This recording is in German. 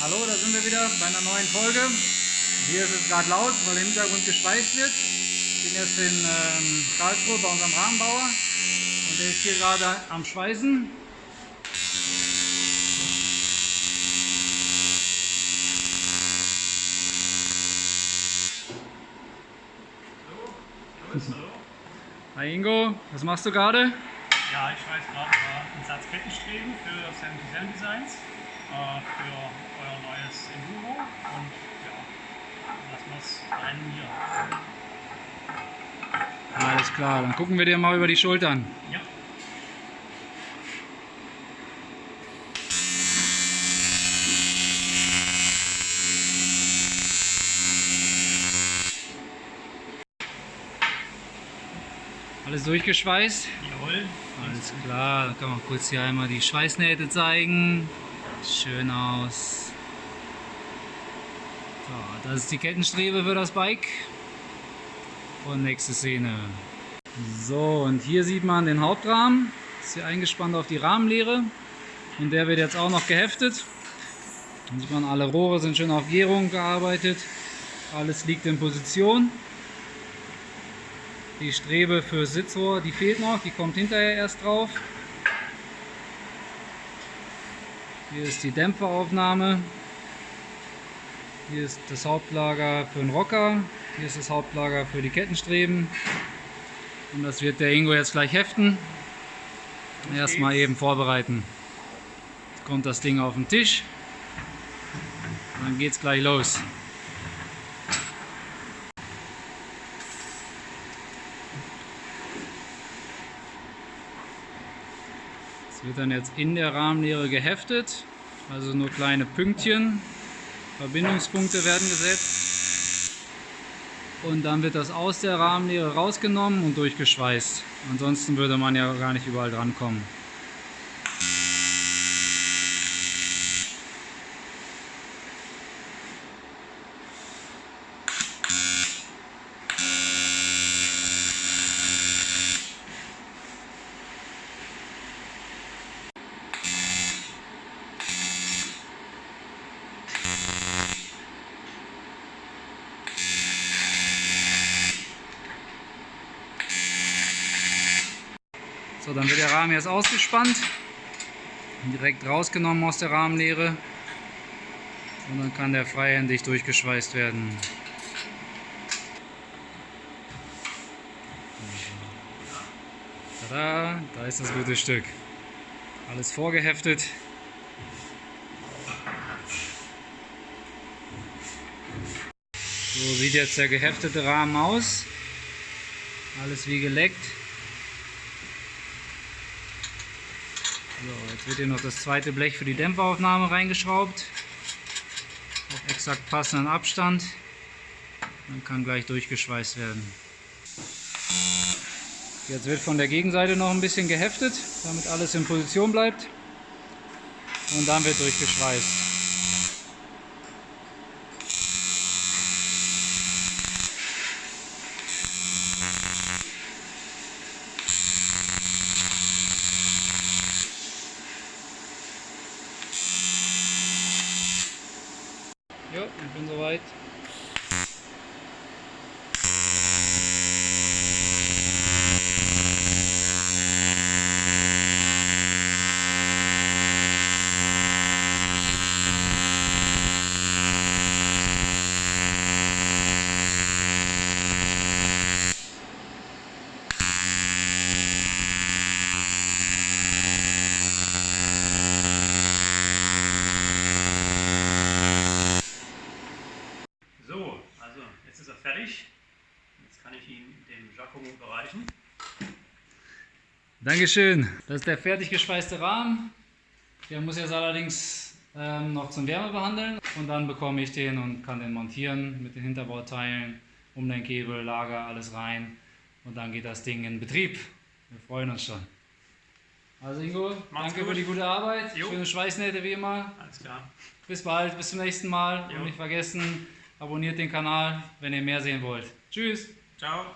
Hallo, da sind wir wieder bei einer neuen Folge. Hier ist es gerade laut, weil im Hintergrund geschweißt wird. Ich bin jetzt in ähm, Karlsruhe bei unserem Rahmenbauer und der ist hier gerade am Schweißen. Hi Ingo, was machst du gerade? Ja, ich schweiß gerade einen Satz Kettenstreben für 77 Designs äh, für euer neues Enduro und ja, lassen wir es rein hier. Alles klar, dann gucken wir dir mal über die Schultern. Ja. Alles durchgeschweißt? Jawohl. Alles klar, dann kann man kurz hier einmal die Schweißnähte zeigen. Schön aus. So, das ist die Kettenstrebe für das Bike. Und nächste Szene. So, und hier sieht man den Hauptrahmen. Ist hier eingespannt auf die Rahmenlehre. Und der wird jetzt auch noch geheftet. Dann sieht man, alle Rohre sind schön auf Gärung gearbeitet. Alles liegt in Position. Die Strebe für Sitzrohr, die fehlt noch, die kommt hinterher erst drauf. Hier ist die Dämpferaufnahme. Hier ist das Hauptlager für den Rocker. Hier ist das Hauptlager für die Kettenstreben. Und das wird der Ingo jetzt gleich heften. Erstmal eben vorbereiten. Jetzt kommt das Ding auf den Tisch. Und dann geht es gleich los. Es wird dann jetzt in der Rahmenlehre geheftet, also nur kleine Pünktchen, Verbindungspunkte werden gesetzt. Und dann wird das aus der Rahmenlehre rausgenommen und durchgeschweißt. Ansonsten würde man ja gar nicht überall dran So, dann wird der Rahmen jetzt ausgespannt, direkt rausgenommen aus der Rahmenlehre und dann kann der freihändig durchgeschweißt werden. Tada, da ist das gute Stück. Alles vorgeheftet. So sieht jetzt der geheftete Rahmen aus. Alles wie geleckt. So, jetzt wird hier noch das zweite Blech für die Dämpferaufnahme reingeschraubt. Auf exakt passenden Abstand. Dann kann gleich durchgeschweißt werden. Jetzt wird von der Gegenseite noch ein bisschen geheftet, damit alles in Position bleibt. Und dann wird durchgeschweißt. Jo, ich bin soweit. So, also jetzt ist er fertig. Jetzt kann ich dem Giacomo bereichen. Dankeschön. Das ist der fertig geschweißte Rahmen. Der muss jetzt allerdings ähm, noch zum Wärme behandeln und dann bekomme ich den und kann den montieren mit den Hinterbauteilen, Umlenkkebel, Lager, alles rein und dann geht das Ding in Betrieb. Wir freuen uns schon. Also Ingo, Macht's danke gut. für die gute Arbeit, Jo. schöne Schweißnähte wie immer. Alles klar. Bis bald, bis zum nächsten Mal Jo. und nicht vergessen, abonniert den Kanal, wenn ihr mehr sehen wollt. Tschüss! Ciao.